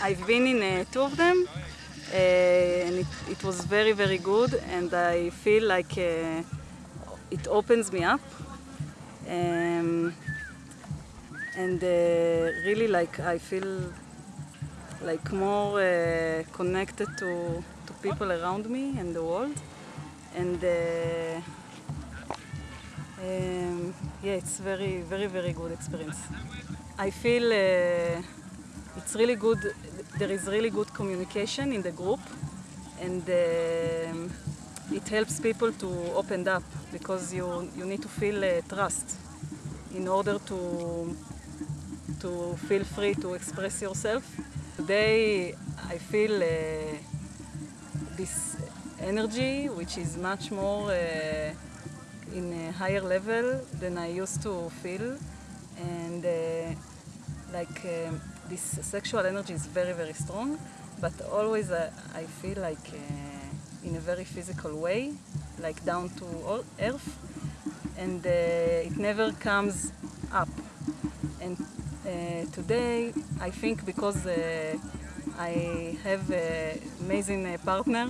I've been in uh, two of them, uh, and it, it, was very, very good, and I feel like uh, it opens me up. Um, and uh, really, like, I feel like more uh, connected to, to people around me and the world. And uh, um, yeah, it's very, very, very good experience. I feel it's really good, there is really good communication in the group and um, it helps people to open up because you, you need to feel uh, trust in order to, to feel free to express yourself. Today I feel uh, this energy which is much more uh, in a higher level than I used to feel and uh, like um, this sexual energy is very very strong but always uh, I feel like uh, in a very physical way like down to earth and uh, it never comes up. And uh, today I think because uh, I have an amazing partner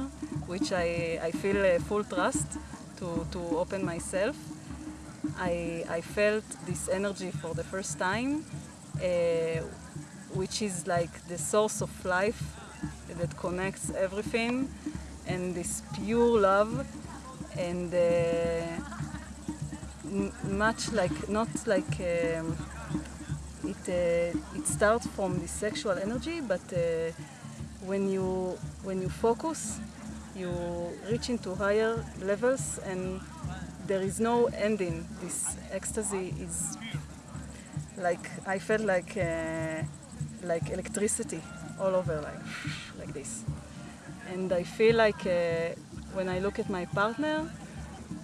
which I, I feel full trust to, to open myself I, I felt this energy for the first time uh, which is like the source of life that connects everything and this pure love and uh, much like not like um, it uh, it starts from the sexual energy but uh, when you when you focus you reach into higher levels and there is no ending. This ecstasy is like I felt like uh, like electricity all over, like like this. And I feel like uh, when I look at my partner,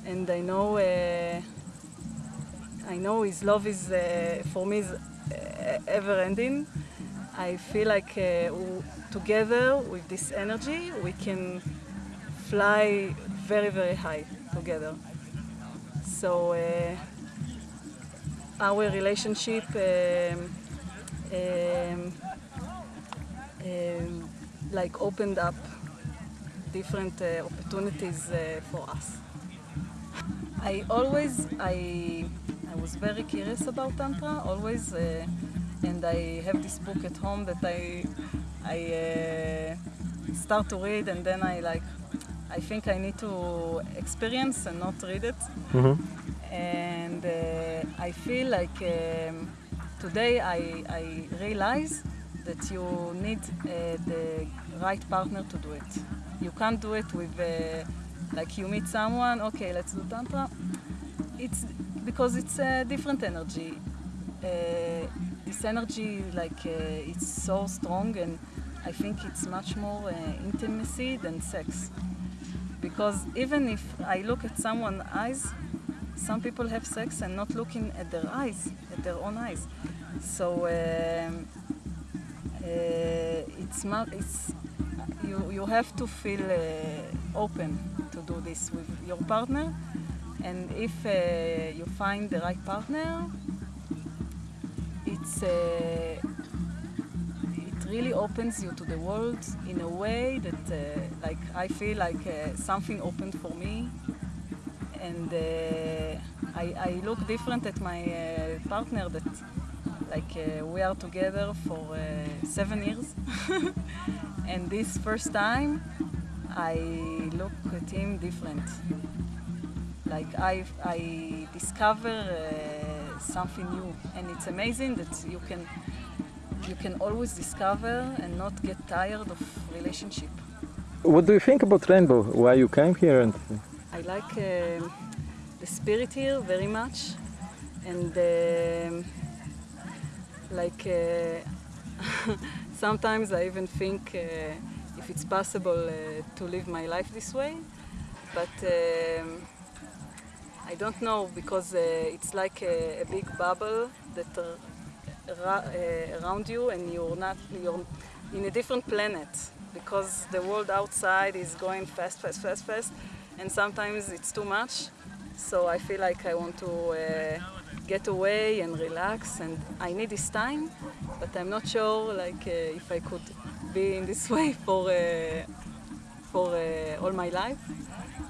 and I know uh, I know his love is uh, for me is uh, ever ending. I feel like uh, together with this energy we can fly very very high together. So our relationship um, um, um, like opened up different uh, opportunities uh, for us. I always, I, I was very curious about Tantra, always, uh, and I have this book at home that I, I uh, start to read and then I like, I think I need to experience and not read it. Mm -hmm. And uh, I feel like um, today I, I realize that you need uh, the right partner to do it. You can't do it with, uh, like you meet someone, okay, let's do Tantra. It's because it's a different energy. Uh, this energy, like, uh, it's so strong and I think it's much more uh, intimacy than sex. Because even if I look at someone's eyes, some people have sex and not looking at their eyes, at their own eyes. So um, uh, it's, it's you, you have to feel uh, open to do this with your partner. And if uh, you find the right partner, it's uh, it really opens you to the world in a way that uh, like I feel like uh, something opened for me and uh, I, I, look different at my uh, partner that like uh, we are together for uh, seven years and this first time I look at him different like I, I discover uh, something new and it's amazing that you can you can always discover and not get tired of relationship. What do you think about Rainbow? Why you came here and like uh, the spirit here very much. And uh, like uh, sometimes I even think uh, if it's possible uh, to live my life this way. But um, I don't know because uh, it's like a, a, big bubble that around you and you're not you're in a different planet. Because the world outside is going fast fast fast fast and sometimes it's too much. So I feel like I want to uh, get away and relax and I need this time but I'm not sure like uh, if I could be in this way for uh, for uh, all my life.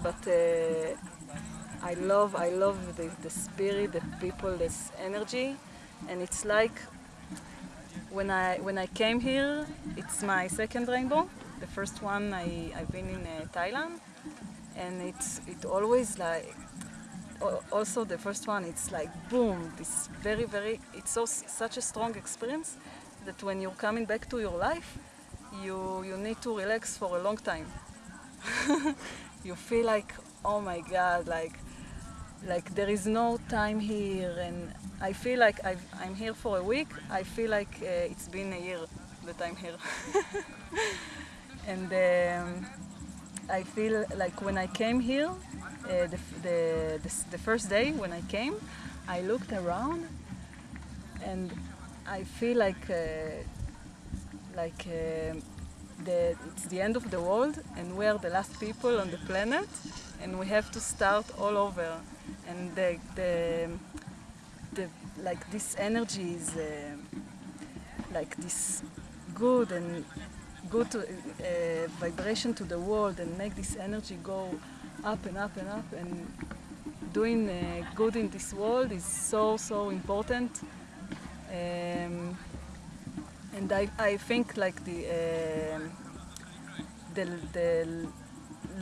But uh, I love I love the, the spirit, the people, this energy, and it's like when I when I came here, it's my second rainbow. The first one I I've been in uh, Thailand, and it's it always like also the first one it's like boom this very very it's so such a strong experience that when you're coming back to your life you you need to relax for a long time. You feel like oh my god like like there is no time here. And i feel like I've, i'm here for a week. I feel like uh, it's been a year that i'm here. And um, I feel like when I came here, uh, the, the, the, the first day when I came, I looked around and I feel like uh, like uh, the, it's the end of the world and we are the last people on the planet and we have to start all over. And the, the, the like this energy is uh, like this good and good to, uh, vibration to the world and make this energy go up and up and up and doing uh, good in this world is so so important um, and I, I think like the, um the the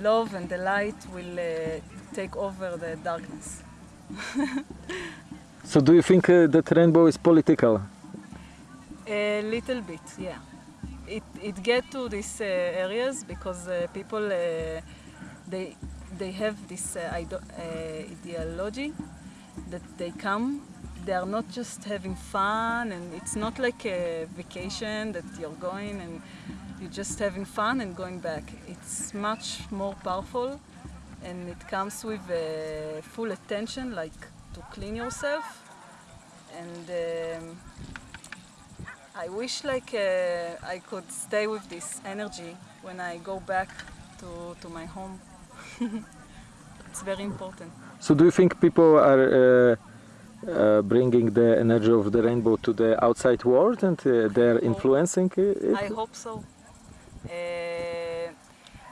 love and the light will uh, take over the darkness So do you think uh, that rainbow is political? A little bit, yeah. It it get to these uh, areas because uh, people uh, they they have this ide- ideology that they come. They are not just having fun, and it's not like a vacation that you're going and you're just having fun and going back. It's much more powerful, and it comes with uh, full attention, like to clean yourself, and. Um, I wish like uh, I could stay with this energy when I go back to, to my home. it's very important. So do you think people are uh, uh, bringing the energy of the rainbow to the outside world and uh, they're influencing it? I hope so. Uh,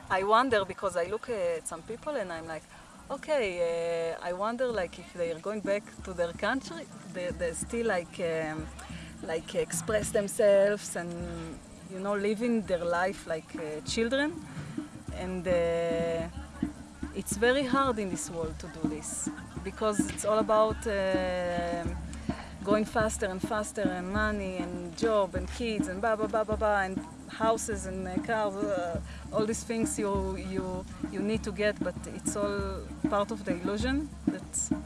I wonder because I look at some people and I'm like, okay, uh, I wonder like if they are going back to their country, they, they still like um, like express themselves and you know living their life like uh, children, and uh, it's very hard in this world to do this because it's all about. um going faster and faster and money and job and kids and blah blah blah blah blah and houses and uh, cars uh, all these things you you you need to get but it's all part of the illusion that uh,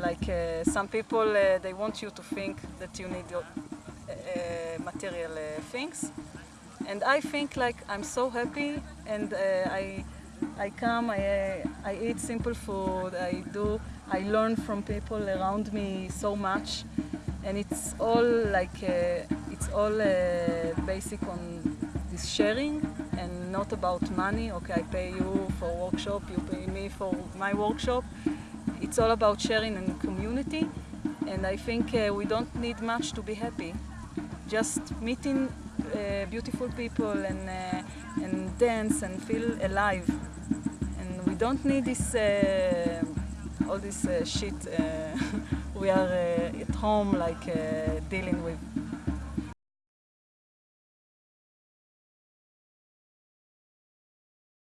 like uh, some people uh, they want you to think that you need uh, material things and I think like I'm so happy and I I come, I, I eat simple food, I do, I learn from people around me so much, and it's all like, it's all basic on this sharing and not about money. Okay, I pay you for workshop, you pay me for my workshop. It's all about sharing and community, and I think uh, we don't need much to be happy. Just meeting uh, beautiful people and uh, and dance and feel alive. And we don't need this uh, all this uh, shit uh, we are at home like dealing with.